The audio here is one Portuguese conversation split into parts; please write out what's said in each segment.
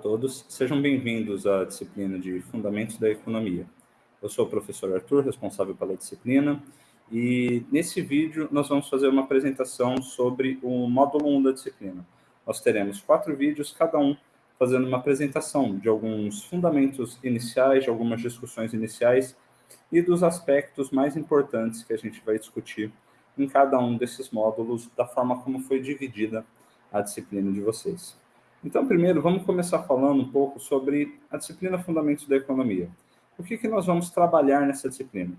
todos, sejam bem-vindos à disciplina de Fundamentos da Economia. Eu sou o professor Arthur, responsável pela disciplina, e nesse vídeo nós vamos fazer uma apresentação sobre o módulo 1 da disciplina. Nós teremos quatro vídeos, cada um fazendo uma apresentação de alguns fundamentos iniciais, de algumas discussões iniciais e dos aspectos mais importantes que a gente vai discutir em cada um desses módulos, da forma como foi dividida a disciplina de vocês. Então, primeiro, vamos começar falando um pouco sobre a disciplina Fundamentos da Economia. O que, que nós vamos trabalhar nessa disciplina?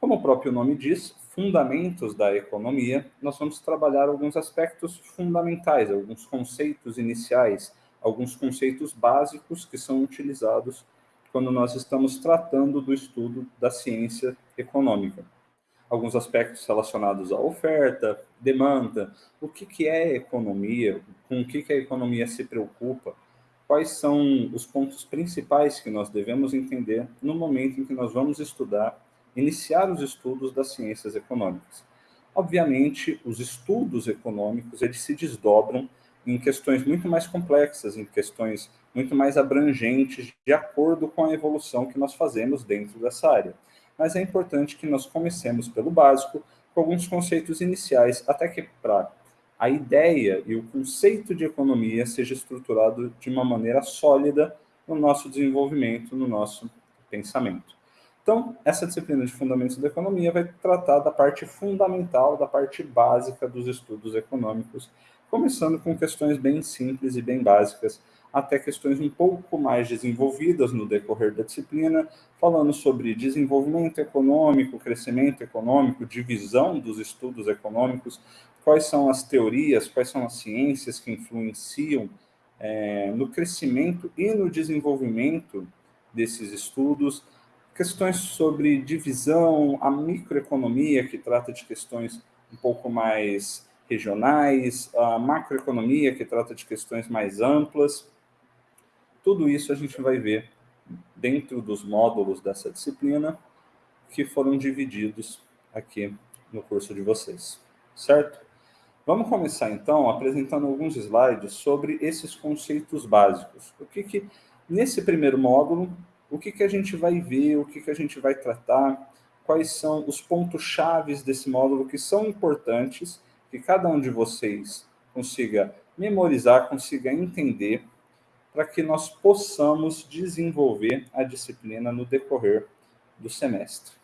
Como o próprio nome diz, Fundamentos da Economia, nós vamos trabalhar alguns aspectos fundamentais, alguns conceitos iniciais, alguns conceitos básicos que são utilizados quando nós estamos tratando do estudo da ciência econômica alguns aspectos relacionados à oferta, demanda, o que, que é economia, com o que, que a economia se preocupa, quais são os pontos principais que nós devemos entender no momento em que nós vamos estudar, iniciar os estudos das ciências econômicas. Obviamente, os estudos econômicos, eles se desdobram em questões muito mais complexas, em questões muito mais abrangentes, de acordo com a evolução que nós fazemos dentro dessa área mas é importante que nós comecemos pelo básico, com alguns conceitos iniciais, até que para a ideia e o conceito de economia seja estruturado de uma maneira sólida no nosso desenvolvimento, no nosso pensamento. Então, essa disciplina de Fundamentos da Economia vai tratar da parte fundamental, da parte básica dos estudos econômicos, começando com questões bem simples e bem básicas, até questões um pouco mais desenvolvidas no decorrer da disciplina, falando sobre desenvolvimento econômico, crescimento econômico, divisão dos estudos econômicos, quais são as teorias, quais são as ciências que influenciam é, no crescimento e no desenvolvimento desses estudos, questões sobre divisão, a microeconomia, que trata de questões um pouco mais regionais, a macroeconomia, que trata de questões mais amplas, tudo isso a gente vai ver dentro dos módulos dessa disciplina que foram divididos aqui no curso de vocês, certo? Vamos começar, então, apresentando alguns slides sobre esses conceitos básicos. O que que, nesse primeiro módulo, o que que a gente vai ver, o que que a gente vai tratar, quais são os pontos chaves desse módulo que são importantes, que cada um de vocês consiga memorizar, consiga entender, para que nós possamos desenvolver a disciplina no decorrer do semestre.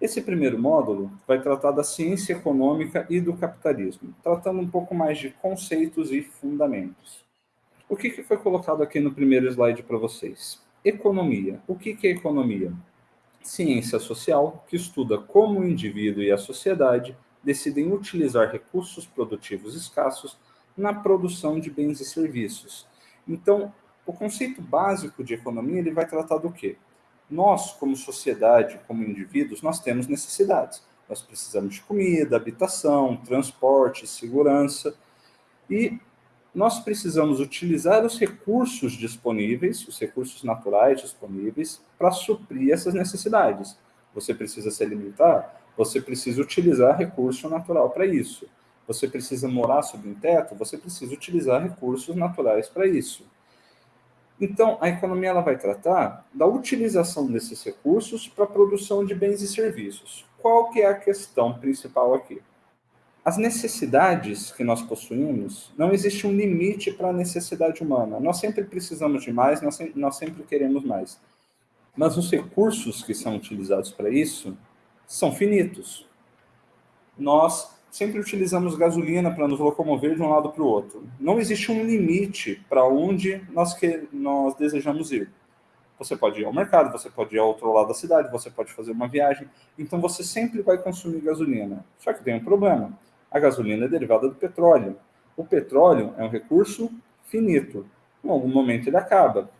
Esse primeiro módulo vai tratar da ciência econômica e do capitalismo, tratando um pouco mais de conceitos e fundamentos. O que, foi colocado aqui no primeiro slide para vocês? Economia. O que, que é economia? Ciência social que estuda como o indivíduo e a sociedade decidem utilizar recursos produtivos escassos na produção de bens e serviços, então, o conceito básico de economia ele vai tratar do quê? Nós, como sociedade, como indivíduos, nós temos necessidades. Nós precisamos de comida, habitação, transporte, segurança. E nós precisamos utilizar os recursos disponíveis, os recursos naturais disponíveis, para suprir essas necessidades. Você precisa se alimentar, você precisa utilizar recurso natural para isso você precisa morar sob um teto, você precisa utilizar recursos naturais para isso. Então, a economia ela vai tratar da utilização desses recursos para a produção de bens e serviços. Qual que é a questão principal aqui? As necessidades que nós possuímos, não existe um limite para a necessidade humana. Nós sempre precisamos de mais, nós, nós sempre queremos mais. Mas os recursos que são utilizados para isso são finitos. Nós sempre utilizamos gasolina para nos locomover de um lado para o outro. Não existe um limite para onde nós, que, nós desejamos ir. Você pode ir ao mercado, você pode ir ao outro lado da cidade, você pode fazer uma viagem. Então você sempre vai consumir gasolina. Só que tem um problema. A gasolina é derivada do petróleo. O petróleo é um recurso finito. Em algum momento ele acaba.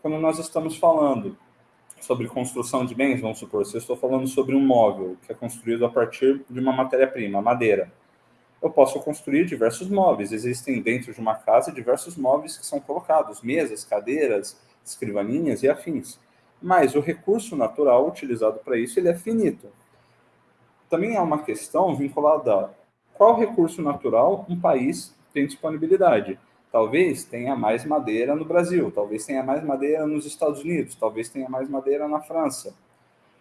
Quando nós estamos falando sobre construção de bens, vamos supor, se eu estou falando sobre um móvel que é construído a partir de uma matéria-prima, madeira, eu posso construir diversos móveis. Existem dentro de uma casa diversos móveis que são colocados, mesas, cadeiras, escrivaninhas e afins. Mas o recurso natural utilizado para isso ele é finito. Também há uma questão vinculada qual recurso natural um país tem disponibilidade. Talvez tenha mais madeira no Brasil, talvez tenha mais madeira nos Estados Unidos, talvez tenha mais madeira na França.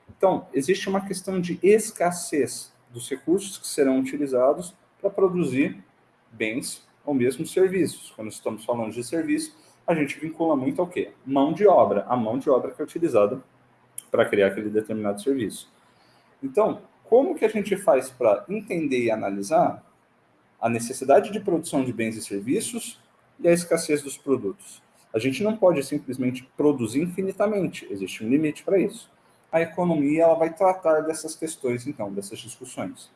Então, existe uma questão de escassez dos recursos que serão utilizados para produzir bens ou mesmo serviços. Quando estamos falando de serviço, a gente vincula muito ao quê? Mão de obra, a mão de obra que é utilizada para criar aquele determinado serviço. Então, como que a gente faz para entender e analisar a necessidade de produção de bens e serviços e a escassez dos produtos? A gente não pode simplesmente produzir infinitamente, existe um limite para isso. A economia ela vai tratar dessas questões, então, dessas discussões.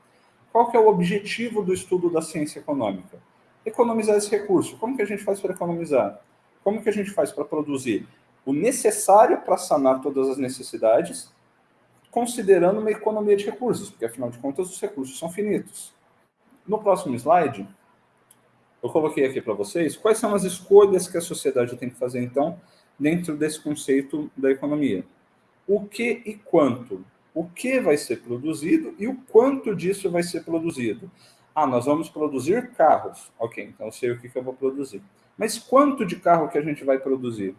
Qual que é o objetivo do estudo da ciência econômica? Economizar esse recurso. Como que a gente faz para economizar? Como que a gente faz para produzir o necessário para sanar todas as necessidades, considerando uma economia de recursos, porque afinal de contas os recursos são finitos. No próximo slide, eu coloquei aqui para vocês quais são as escolhas que a sociedade tem que fazer, então, dentro desse conceito da economia. O que e quanto? O que vai ser produzido e o quanto disso vai ser produzido. Ah, nós vamos produzir carros. Ok, então eu sei o que, que eu vou produzir. Mas quanto de carro que a gente vai produzir?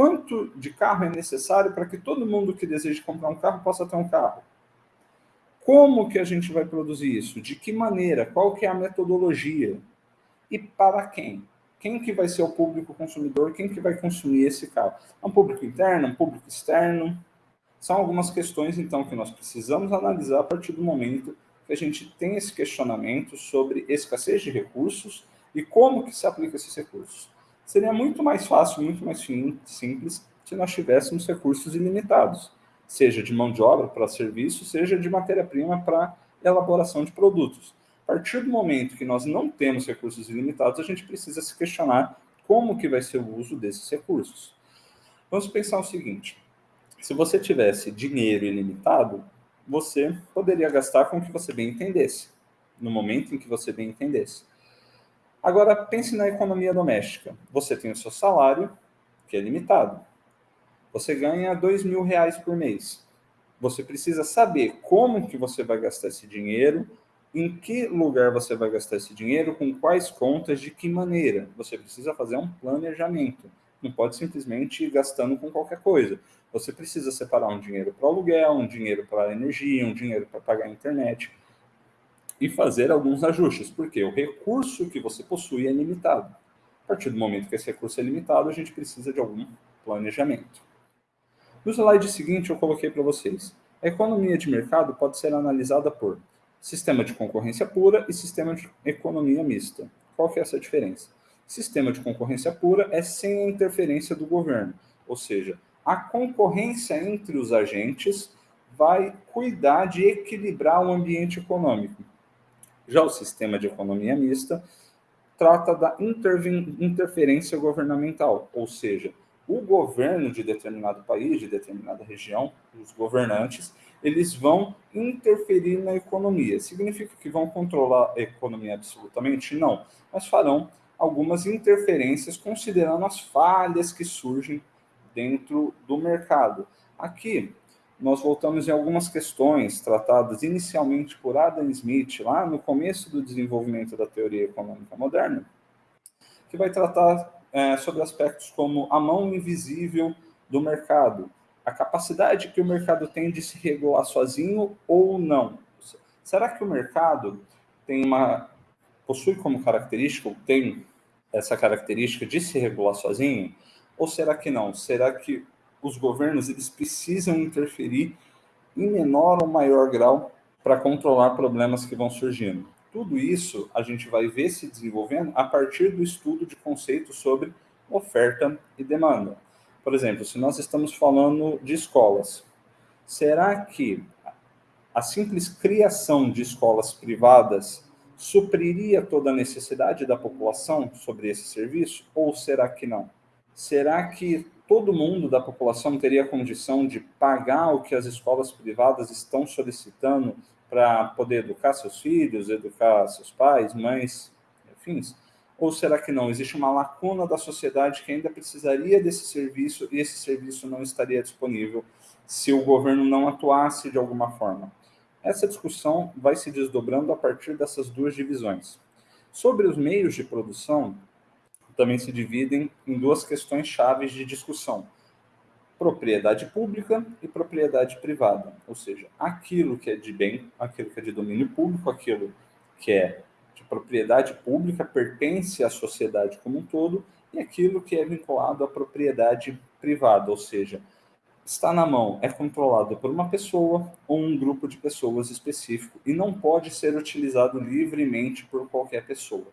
Quanto de carro é necessário para que todo mundo que deseja comprar um carro possa ter um carro? Como que a gente vai produzir isso? De que maneira? Qual que é a metodologia? E para quem? Quem que vai ser o público consumidor? Quem que vai consumir esse carro? É um público interno? Um público externo? São algumas questões, então, que nós precisamos analisar a partir do momento que a gente tem esse questionamento sobre escassez de recursos e como que se aplica esses recursos. Seria muito mais fácil, muito mais simples, se nós tivéssemos recursos ilimitados, seja de mão de obra para serviço, seja de matéria-prima para elaboração de produtos. A partir do momento que nós não temos recursos ilimitados, a gente precisa se questionar como que vai ser o uso desses recursos. Vamos pensar o seguinte, se você tivesse dinheiro ilimitado, você poderia gastar com o que você bem entendesse, no momento em que você bem entendesse. Agora, pense na economia doméstica. Você tem o seu salário, que é limitado. Você ganha dois mil reais por mês. Você precisa saber como que você vai gastar esse dinheiro, em que lugar você vai gastar esse dinheiro, com quais contas, de que maneira. Você precisa fazer um planejamento. Não pode simplesmente ir gastando com qualquer coisa. Você precisa separar um dinheiro para aluguel, um dinheiro para energia, um dinheiro para pagar a internet e fazer alguns ajustes, porque o recurso que você possui é limitado. A partir do momento que esse recurso é limitado, a gente precisa de algum planejamento. No slide seguinte, eu coloquei para vocês. A economia de mercado pode ser analisada por sistema de concorrência pura e sistema de economia mista. Qual que é essa diferença? Sistema de concorrência pura é sem a interferência do governo, ou seja, a concorrência entre os agentes vai cuidar de equilibrar o ambiente econômico. Já o sistema de economia mista trata da interferência governamental, ou seja, o governo de determinado país, de determinada região, os governantes, eles vão interferir na economia. Significa que vão controlar a economia absolutamente? Não, mas farão algumas interferências considerando as falhas que surgem dentro do mercado. Aqui, nós voltamos em algumas questões tratadas inicialmente por Adam Smith, lá no começo do desenvolvimento da teoria econômica moderna, que vai tratar é, sobre aspectos como a mão invisível do mercado, a capacidade que o mercado tem de se regular sozinho ou não. Será que o mercado tem uma possui como característica, ou tem essa característica de se regular sozinho? Ou será que não? Será que os governos eles precisam interferir em menor ou maior grau para controlar problemas que vão surgindo. Tudo isso a gente vai ver se desenvolvendo a partir do estudo de conceitos sobre oferta e demanda. Por exemplo, se nós estamos falando de escolas, será que a simples criação de escolas privadas supriria toda a necessidade da população sobre esse serviço? Ou será que não? Será que todo mundo da população teria condição de pagar o que as escolas privadas estão solicitando para poder educar seus filhos, educar seus pais, mães, enfim? Ou será que não? Existe uma lacuna da sociedade que ainda precisaria desse serviço e esse serviço não estaria disponível se o governo não atuasse de alguma forma. Essa discussão vai se desdobrando a partir dessas duas divisões. Sobre os meios de produção, também se dividem em duas questões chaves de discussão: propriedade pública e propriedade privada, ou seja, aquilo que é de bem, aquilo que é de domínio público, aquilo que é de propriedade pública pertence à sociedade como um todo e aquilo que é vinculado à propriedade privada, ou seja, está na mão, é controlado por uma pessoa ou um grupo de pessoas específico e não pode ser utilizado livremente por qualquer pessoa.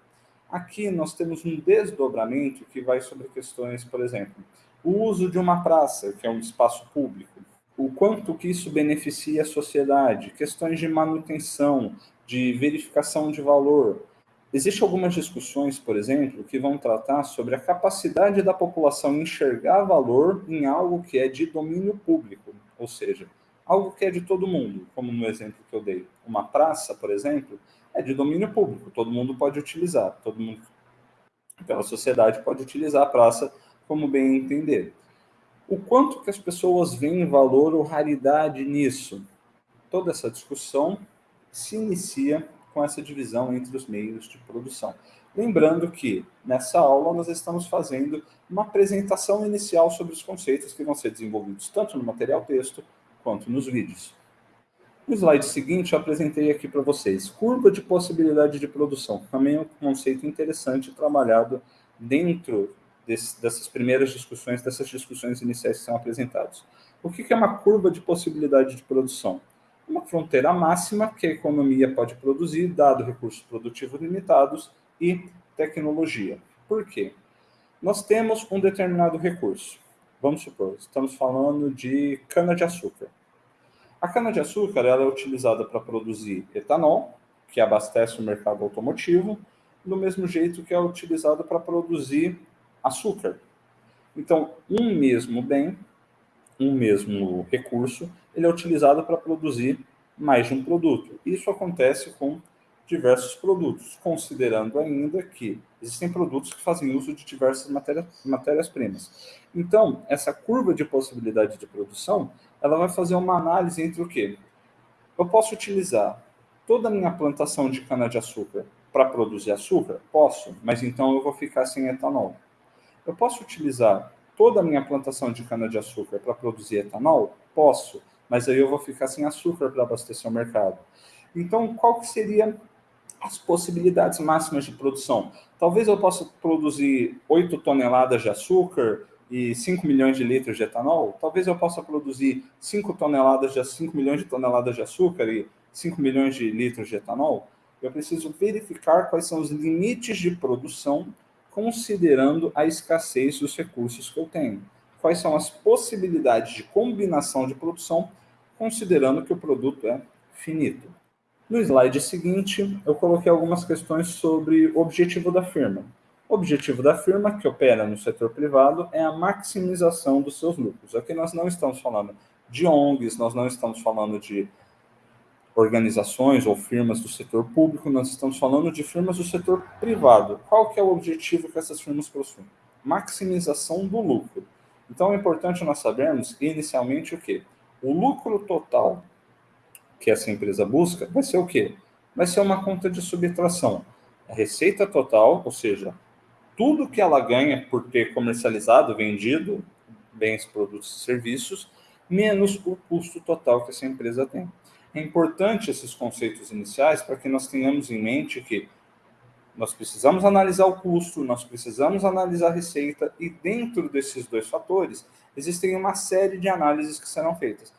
Aqui nós temos um desdobramento que vai sobre questões, por exemplo, o uso de uma praça, que é um espaço público, o quanto que isso beneficia a sociedade, questões de manutenção, de verificação de valor. Existem algumas discussões, por exemplo, que vão tratar sobre a capacidade da população enxergar valor em algo que é de domínio público, ou seja, algo que é de todo mundo, como no exemplo que eu dei. Uma praça, por exemplo, é de domínio público, todo mundo pode utilizar, todo mundo pela sociedade pode utilizar a praça como bem entender. O quanto que as pessoas veem valor ou raridade nisso? Toda essa discussão se inicia com essa divisão entre os meios de produção. Lembrando que nessa aula nós estamos fazendo uma apresentação inicial sobre os conceitos que vão ser desenvolvidos tanto no material texto quanto nos vídeos. No slide seguinte, eu apresentei aqui para vocês curva de possibilidade de produção. Também é um conceito interessante trabalhado dentro desse, dessas primeiras discussões, dessas discussões iniciais que são apresentadas. O que é uma curva de possibilidade de produção? Uma fronteira máxima que a economia pode produzir, dado recursos produtivos limitados e tecnologia. Por quê? Nós temos um determinado recurso. Vamos supor, estamos falando de cana-de-açúcar. A cana-de-açúcar ela é utilizada para produzir etanol, que abastece o mercado automotivo, do mesmo jeito que é utilizado para produzir açúcar. Então, um mesmo bem, um mesmo recurso, ele é utilizado para produzir mais de um produto. Isso acontece com diversos produtos, considerando ainda que existem produtos que fazem uso de diversas matérias-primas. Então, essa curva de possibilidade de produção, ela vai fazer uma análise entre o quê? Eu posso utilizar toda a minha plantação de cana-de-açúcar para produzir açúcar? Posso, mas então eu vou ficar sem etanol. Eu posso utilizar toda a minha plantação de cana-de-açúcar para produzir etanol? Posso, mas aí eu vou ficar sem açúcar para abastecer o mercado. Então, qual que seria as possibilidades máximas de produção? Talvez eu possa produzir 8 toneladas de açúcar e 5 milhões de litros de etanol. Talvez eu possa produzir 5 toneladas de 5 milhões de toneladas de açúcar e 5 milhões de litros de etanol. Eu preciso verificar quais são os limites de produção considerando a escassez dos recursos que eu tenho. Quais são as possibilidades de combinação de produção, considerando que o produto é finito. No slide seguinte, eu coloquei algumas questões sobre o objetivo da firma. O objetivo da firma, que opera no setor privado, é a maximização dos seus lucros. Aqui nós não estamos falando de ONGs, nós não estamos falando de organizações ou firmas do setor público, nós estamos falando de firmas do setor privado. Qual que é o objetivo que essas firmas possuem? Maximização do lucro. Então é importante nós sabermos inicialmente o que? O lucro total que essa empresa busca vai ser o quê? Vai ser uma conta de subtração. A receita total, ou seja, tudo que ela ganha por ter comercializado, vendido bens, produtos e serviços, menos o custo total que essa empresa tem. É importante esses conceitos iniciais para que nós tenhamos em mente que nós precisamos analisar o custo, nós precisamos analisar a receita, e dentro desses dois fatores, existem uma série de análises que serão feitas.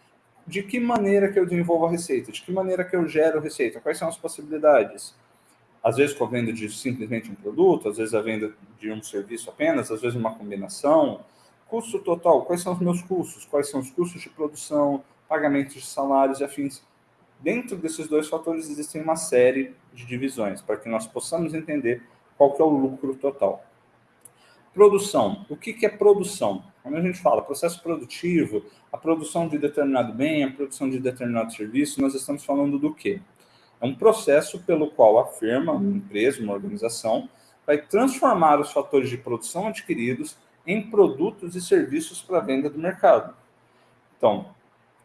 De que maneira que eu desenvolvo a receita? De que maneira que eu gero receita? Quais são as possibilidades? Às vezes com a venda de simplesmente um produto, às vezes a venda de um serviço apenas, às vezes uma combinação. Custo total, quais são os meus custos? Quais são os custos de produção, pagamentos de salários e afins? Dentro desses dois fatores existem uma série de divisões para que nós possamos entender qual que é o lucro total. Produção. O que, que é produção? Quando a gente fala processo produtivo, a produção de determinado bem, a produção de determinado serviço, nós estamos falando do quê? É um processo pelo qual a firma, uma empresa, uma organização, vai transformar os fatores de produção adquiridos em produtos e serviços para venda do mercado. Então,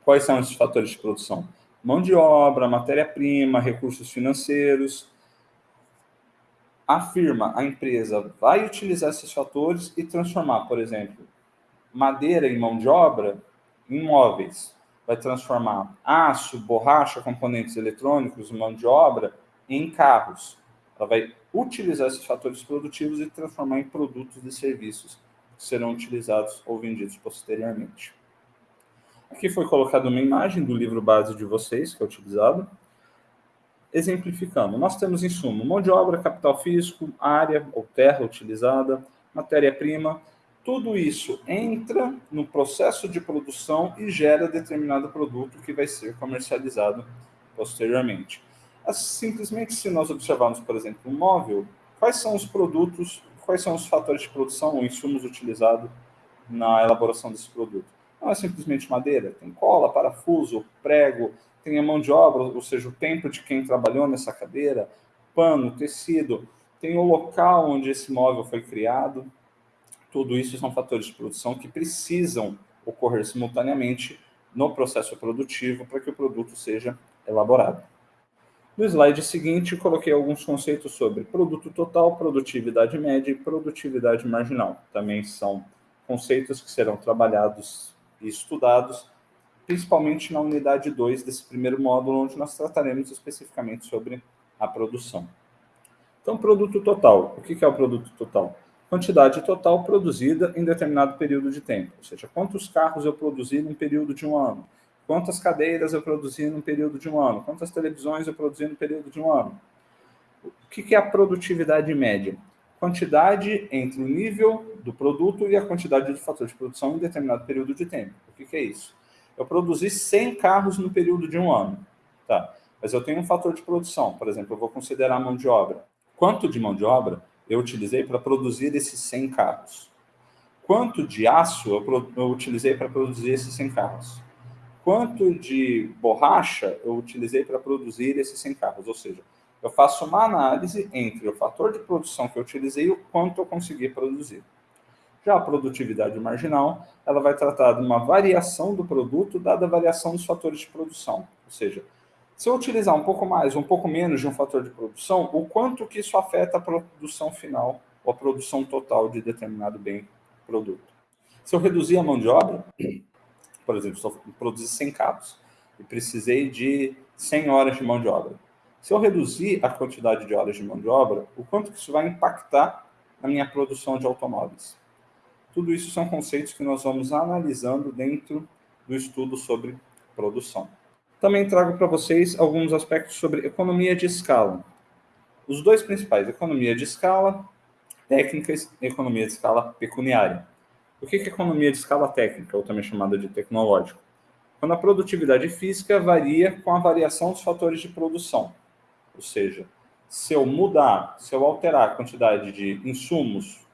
quais são esses fatores de produção? mão de obra, matéria-prima, recursos financeiros. a firma, a empresa, vai utilizar esses fatores e transformar, por exemplo, madeira em mão de obra em móveis. Vai transformar aço, borracha, componentes eletrônicos, mão de obra em carros. Ela vai utilizar esses fatores produtivos e transformar em produtos e serviços que serão utilizados ou vendidos posteriormente. Aqui foi colocada uma imagem do livro base de vocês, que é utilizado. Exemplificando, nós temos insumo, mão de obra, capital físico, área ou terra utilizada, matéria-prima, tudo isso entra no processo de produção e gera determinado produto que vai ser comercializado posteriormente. Simplesmente, se nós observarmos, por exemplo, um móvel, quais são os produtos, quais são os fatores de produção ou insumos utilizados na elaboração desse produto? Não é simplesmente madeira, tem cola, parafuso, prego, tem a mão de obra, ou seja, o tempo de quem trabalhou nessa cadeira, pano, tecido, tem o local onde esse móvel foi criado, tudo isso são fatores de produção que precisam ocorrer simultaneamente no processo produtivo para que o produto seja elaborado. No slide seguinte, coloquei alguns conceitos sobre produto total, produtividade média e produtividade marginal. Também são conceitos que serão trabalhados e estudados, principalmente na unidade 2 desse primeiro módulo, onde nós trataremos especificamente sobre a produção. Então, produto total. O que é o produto total? Quantidade total produzida em determinado período de tempo. Ou seja, quantos carros eu produzi num período de um ano, quantas cadeiras eu produzi num período de um ano, quantas televisões eu produzi no período de um ano. O que é a produtividade média? Quantidade entre o nível do produto e a quantidade de fator de produção em determinado período de tempo. O que é isso? Eu produzi 100 carros no período de um ano. Tá. Mas eu tenho um fator de produção, por exemplo, eu vou considerar a mão de obra. Quanto de mão de obra eu utilizei para produzir esses 100 carros? Quanto de aço eu, eu utilizei para produzir esses 100 carros? Quanto de borracha eu utilizei para produzir esses 100 carros? Ou seja, eu faço uma análise entre o fator de produção que eu utilizei e o quanto eu consegui produzir. Já a produtividade marginal, ela vai tratar de uma variação do produto dada a variação dos fatores de produção. Ou seja, se eu utilizar um pouco mais, um pouco menos de um fator de produção, o quanto que isso afeta a produção final ou a produção total de determinado bem produto. Se eu reduzir a mão de obra, por exemplo, se eu produzir 100 cabos e precisei de 100 horas de mão de obra. Se eu reduzir a quantidade de horas de mão de obra, o quanto que isso vai impactar na minha produção de automóveis? Tudo isso são conceitos que nós vamos analisando dentro do estudo sobre produção. Também trago para vocês alguns aspectos sobre economia de escala. Os dois principais, economia de escala técnicas e economia de escala pecuniária. O que é economia de escala técnica, ou também chamada de tecnológico? Quando a produtividade física varia com a variação dos fatores de produção. Ou seja, se eu mudar, se eu alterar a quantidade de insumos,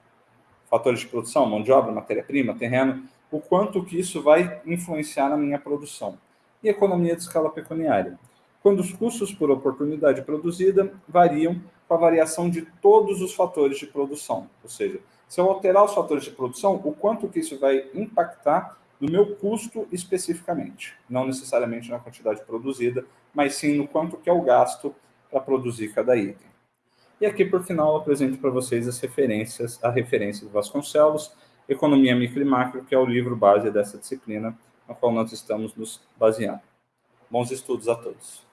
fatores de produção, mão de obra, matéria-prima, terreno, o quanto que isso vai influenciar na minha produção e economia de escala pecuniária, quando os custos por oportunidade produzida variam com a variação de todos os fatores de produção. Ou seja, se eu alterar os fatores de produção, o quanto que isso vai impactar no meu custo especificamente, não necessariamente na quantidade produzida, mas sim no quanto que é o gasto para produzir cada item. E aqui, por final, eu apresento para vocês as referências, a referência do Vasconcelos, Economia Micro e Macro, que é o livro base dessa disciplina, na qual nós estamos nos baseando. Bons estudos a todos.